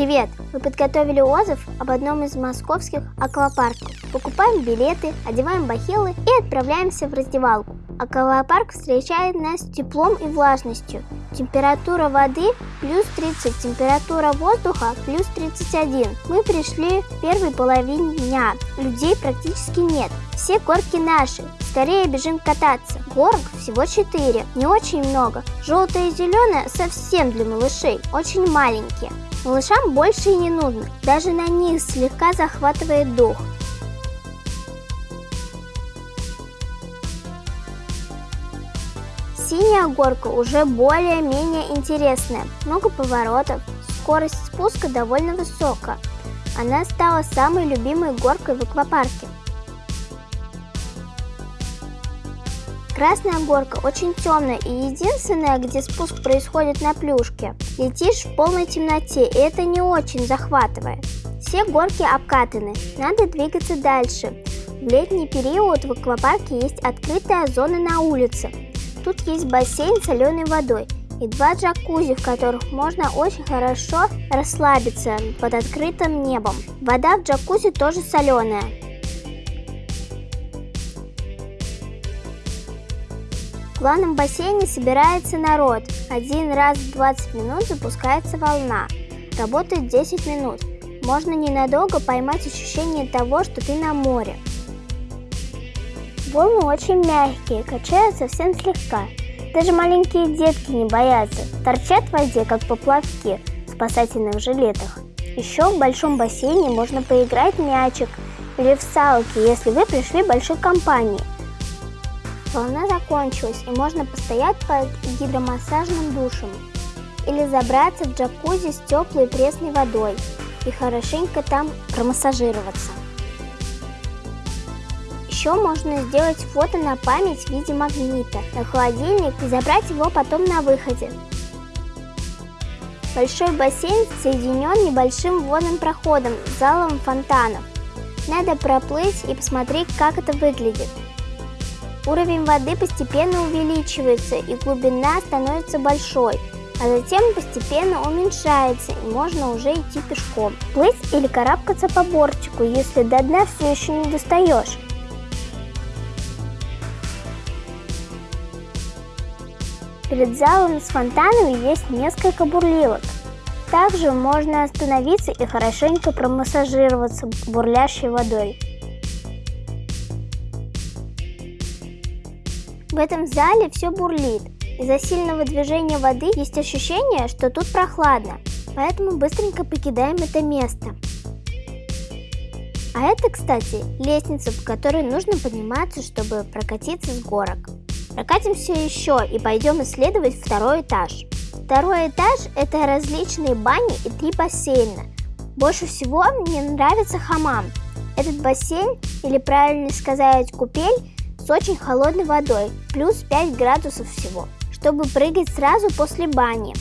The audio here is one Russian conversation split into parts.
Привет! Мы подготовили отзыв об одном из московских аквапарков. Покупаем билеты, одеваем бахилы и отправляемся в раздевалку. Аквапарк встречает нас теплом и влажностью. Температура воды плюс 30, температура воздуха плюс 31. Мы пришли в первой половине дня. Людей практически нет. Все горки наши. Скорее бежим кататься. Горок всего 4. Не очень много. Желтое и зеленое совсем для малышей. Очень маленькие. Малышам больше и не нужно, даже на них слегка захватывает дух. Синяя горка уже более-менее интересная, много поворотов, скорость спуска довольно высокая. Она стала самой любимой горкой в аквапарке. Красная горка очень темная и единственная, где спуск происходит на плюшке. Летишь в полной темноте, и это не очень захватывает. Все горки обкатаны, надо двигаться дальше. В летний период в аквапарке есть открытая зона на улице. Тут есть бассейн с соленой водой и два джакузи, в которых можно очень хорошо расслабиться под открытым небом. Вода в джакузи тоже соленая. В главном бассейне собирается народ. Один раз в 20 минут запускается волна. Работает 10 минут. Можно ненадолго поймать ощущение того, что ты на море. Волны очень мягкие, качают совсем слегка. Даже маленькие детки не боятся, торчат в воде, как поплавки в спасательных жилетах. Еще в большом бассейне можно поиграть в мячик или в салки, если вы пришли большой компании – Волна закончилась, и можно постоять под гидромассажным душем или забраться в джакузи с теплой пресной водой и хорошенько там промассажироваться. Еще можно сделать фото на память в виде магнита на холодильник и забрать его потом на выходе. Большой бассейн соединен небольшим водным проходом с залом фонтанов. Надо проплыть и посмотреть, как это выглядит. Уровень воды постепенно увеличивается и глубина становится большой, а затем постепенно уменьшается и можно уже идти пешком. Плыть или карабкаться по бортику, если до дна все еще не достаешь. Перед залом с фонтанами есть несколько бурливок. Также можно остановиться и хорошенько промассажироваться бурлящей водой. В этом зале все бурлит. Из-за сильного движения воды есть ощущение, что тут прохладно, поэтому быстренько покидаем это место. А это, кстати, лестница, по которой нужно подниматься, чтобы прокатиться с горок. Прокатимся еще и пойдем исследовать второй этаж. Второй этаж – это различные бани и три бассейна. Больше всего мне нравится хамам. Этот бассейн, или правильно сказать купель, с очень холодной водой, плюс 5 градусов всего, чтобы прыгать сразу после бани.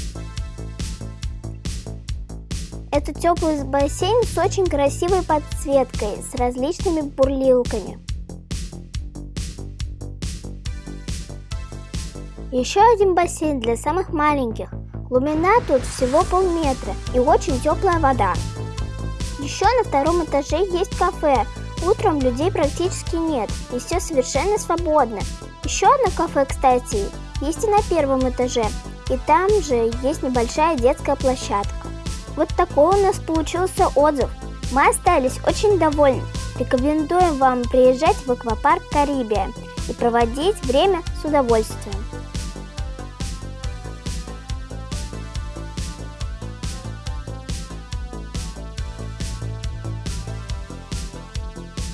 Это теплый бассейн с очень красивой подсветкой, с различными бурлилками. Еще один бассейн для самых маленьких. Глубина тут всего полметра и очень теплая вода. Еще на втором этаже есть кафе, Утром людей практически нет, и все совершенно свободно. Еще одно кафе, кстати, есть и на первом этаже, и там же есть небольшая детская площадка. Вот такой у нас получился отзыв. Мы остались очень довольны. Рекомендуем вам приезжать в аквапарк Карибия и проводить время с удовольствием.